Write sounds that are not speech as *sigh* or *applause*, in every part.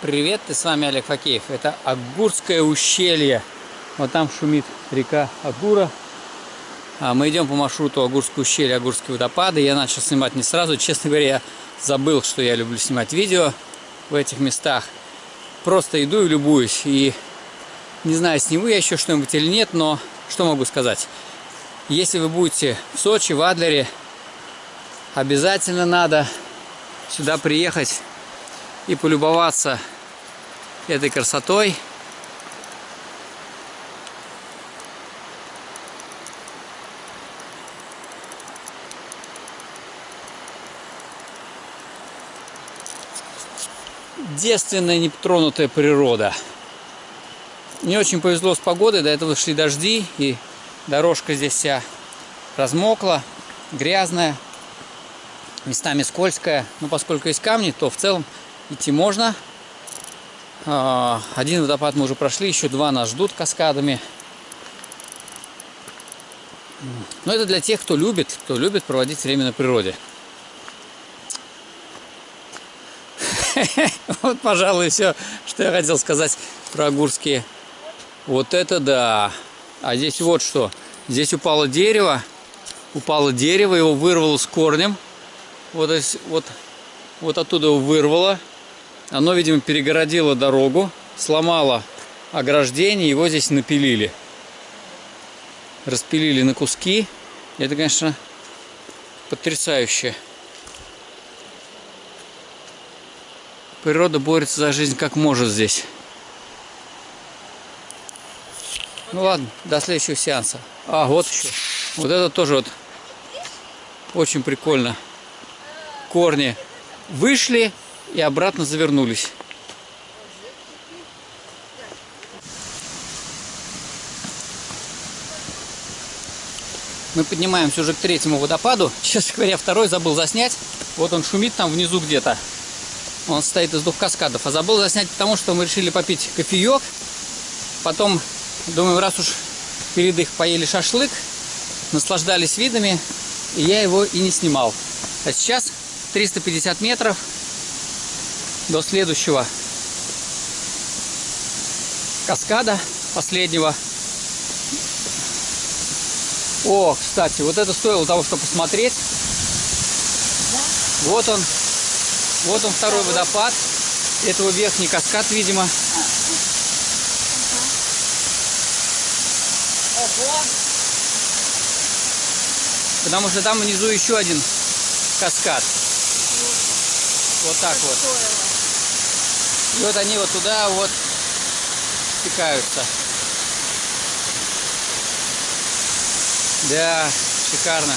Привет, и с вами Олег Факеев. Это Агурское ущелье. Вот там шумит река Агура. А мы идем по маршруту Агурское ущелье, Агурские водопады. Я начал снимать не сразу. Честно говоря, я забыл, что я люблю снимать видео в этих местах. Просто иду и любуюсь. И не знаю, сниму я еще что-нибудь или нет, но что могу сказать. Если вы будете в Сочи, в Адлере, обязательно надо сюда приехать и полюбоваться этой красотой. Девственная, нетронутая природа. Не очень повезло с погодой, до этого шли дожди, и дорожка здесь вся размокла, грязная, местами скользкая. Но поскольку есть камни, то в целом идти можно. А, один водопад мы уже прошли, еще два нас ждут каскадами. Но это для тех, кто любит, кто любит проводить время на природе. *laughs* Вот, пожалуй, все, что я хотел сказать про Агурские. Вот это да! А здесь вот что. Здесь упало дерево. Упало дерево, его вырвало с корнем. Вот, вот, вот оттуда его вырвало. Оно, видимо, перегородило дорогу, сломало ограждение, его здесь напилили. Распилили на куски. Это, конечно, потрясающе. Природа борется за жизнь как может здесь. Ну ладно, до следующего сеанса. А, вот еще. Вот это тоже вот очень прикольно. Корни вышли, и обратно завернулись. Мы поднимаемся уже к третьему водопаду. *laughs* Честно говоря, второй забыл заснять. Вот он шумит там внизу где-то. Он стоит из двух каскадов. А забыл заснять, потому что мы решили попить кофеек. Потом, думаю, раз уж перед их поели шашлык, наслаждались видами, и я его и не снимал. А сейчас 350 метров до следующего каскада, последнего. О, кстати, вот это стоило того, чтобы посмотреть. Да? Вот он. Вот он второй водопад. Это его верхний каскад, видимо. Потому что там внизу еще один каскад. Вот так вот. И вот они вот туда вот стекаются. Да, шикарно.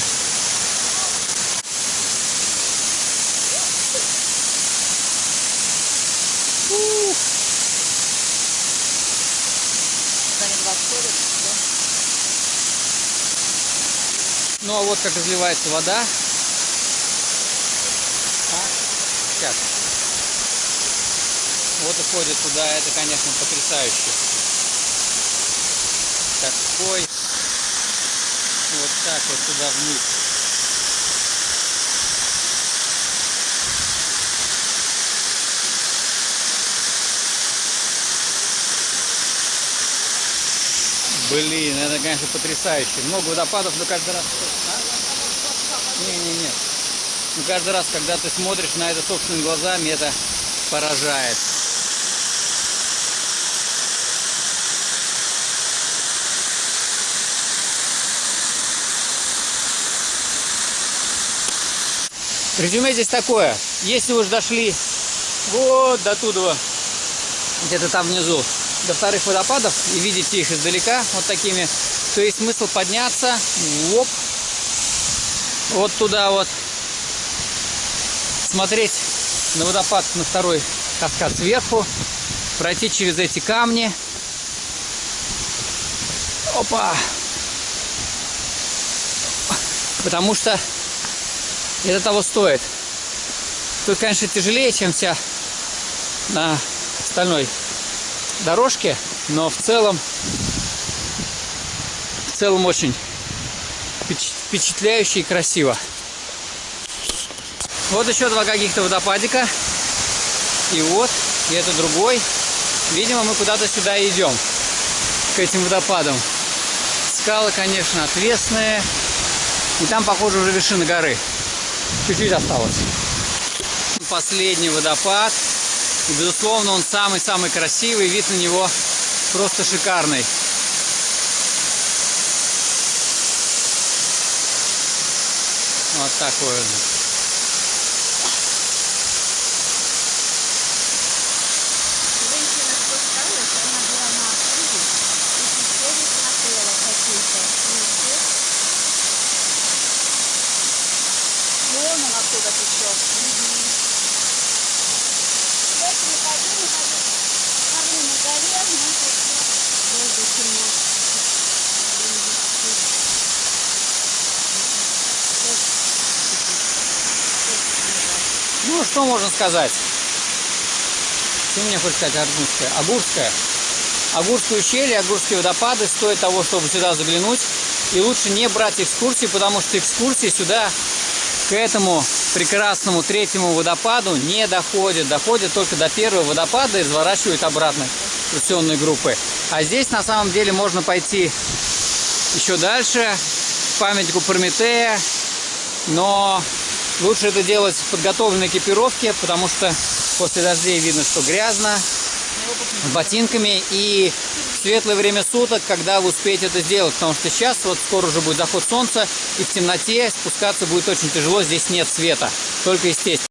Ну а вот как разливается вода. Сейчас вот уходит туда, это, конечно, потрясающе. Такой вот так вот туда вниз. Блин, это, конечно, потрясающе. Много водопадов, но каждый раз... Не-не-не. Ну, каждый раз, когда ты смотришь на это собственными глазами, это поражает. Резюме здесь такое. Если вы уже дошли вот до туда, где-то там внизу, до вторых водопадов, и видите их издалека, вот такими, то есть смысл подняться, оп, вот туда вот, смотреть на водопад, на второй каскад сверху, пройти через эти камни, опа, потому что это того стоит. Тут, конечно, тяжелее, чем вся на остальной дорожке, но в целом, в целом очень впечатляюще и красиво. Вот еще два каких-то водопадика. И вот и это другой. Видимо, мы куда-то сюда идем, к этим водопадам. Скалы, конечно, отвесные. И там, похоже, уже вершина горы. Чуть-чуть осталось. Последний водопад. И, безусловно, он самый-самый красивый. Вид на него просто шикарный. Вот такой он. Оттуда течет. Вот не ходи, не ходи. Смотри, на горе, долго темно. Ну, что можно сказать? Что мне хочешь сказать Аргунская? Агурская. Агурское ущелье, Агурские водопады стоят того, чтобы сюда заглянуть. И лучше не брать экскурсии, потому что экскурсии сюда, к этому прекрасному третьему водопаду, не доходят. Доходят только до первого водопада и разворачивают обратно экскурсионные группы. А здесь на самом деле можно пойти еще дальше, к памятнику Прометея, но лучше это делать в подготовленной экипировке, потому что после дождей видно, что грязно, ботинками и в светлое время суток, когда вы успеете это сделать, потому что сейчас вот скоро уже будет заход солнца и в темноте спускаться будет очень тяжело, здесь нет света, только естественно.